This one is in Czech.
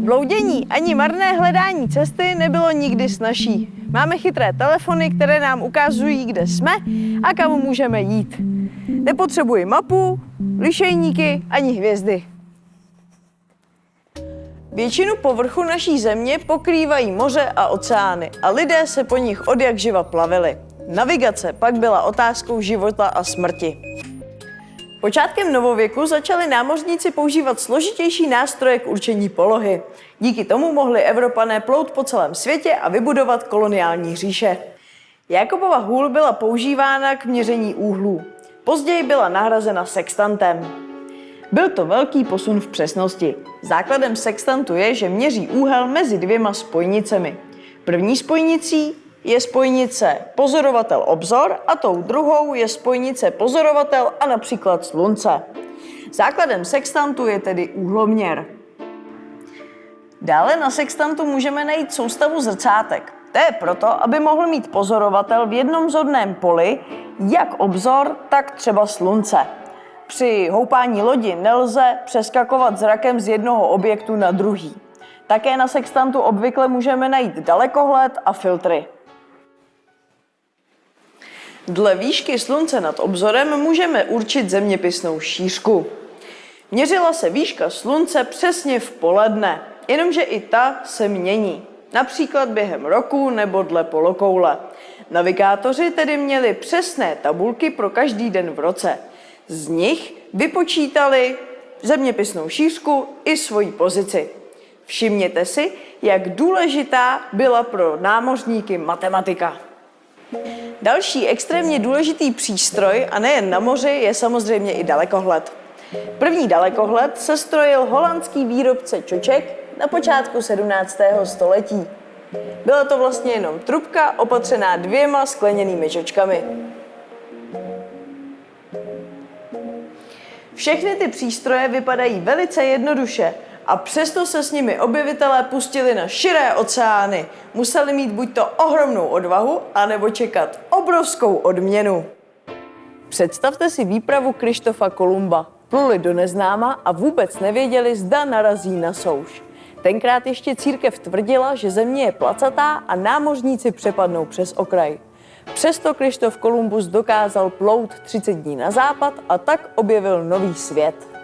Bloudění ani marné hledání cesty nebylo nikdy snažší. Máme chytré telefony, které nám ukazují, kde jsme a kam můžeme jít. Nepotřebuji mapu, lišejníky ani hvězdy. Většinu povrchu naší země pokrývají moře a oceány a lidé se po nich od jak živa plavili. Navigace pak byla otázkou života a smrti. Počátkem novověku začali námořníci používat složitější nástroje k určení polohy. Díky tomu mohli Evropané plout po celém světě a vybudovat koloniální říše. Jakobova hůl byla používána k měření úhlů. Později byla nahrazena sextantem. Byl to velký posun v přesnosti. Základem sextantu je, že měří úhel mezi dvěma spojnicemi. První spojnicí je spojnice pozorovatel-obzor a tou druhou je spojnice pozorovatel a například slunce. Základem sextantu je tedy úhloměr. Dále na sextantu můžeme najít soustavu zrcátek. To je proto, aby mohl mít pozorovatel v jednom zorném poli jak obzor, tak třeba slunce. Při houpání lodi nelze přeskakovat zrakem z jednoho objektu na druhý. Také na sextantu obvykle můžeme najít dalekohled a filtry. Dle výšky slunce nad obzorem můžeme určit zeměpisnou šířku. Měřila se výška slunce přesně v poledne, jenomže i ta se mění, například během roku nebo dle polokoule. Navigátoři tedy měli přesné tabulky pro každý den v roce. Z nich vypočítali zeměpisnou šířku i svoji pozici. Všimněte si, jak důležitá byla pro námořníky matematika. Další extrémně důležitý přístroj, a nejen na moři, je samozřejmě i dalekohled. První dalekohled se strojil holandský výrobce čoček na počátku 17. století. Byla to vlastně jenom trubka opatřená dvěma skleněnými čočkami. Všechny ty přístroje vypadají velice jednoduše a přesto se s nimi objevitelé pustili na širé oceány. Museli mít buď to ohromnou odvahu, anebo čekat obrovskou odměnu. Představte si výpravu Krištofa Kolumba. Pluli do neznáma a vůbec nevěděli, zda narazí na souš. Tenkrát ještě církev tvrdila, že země je placatá a námořníci přepadnou přes okraj. Přesto Krištof Kolumbus dokázal plout 30 dní na západ a tak objevil nový svět.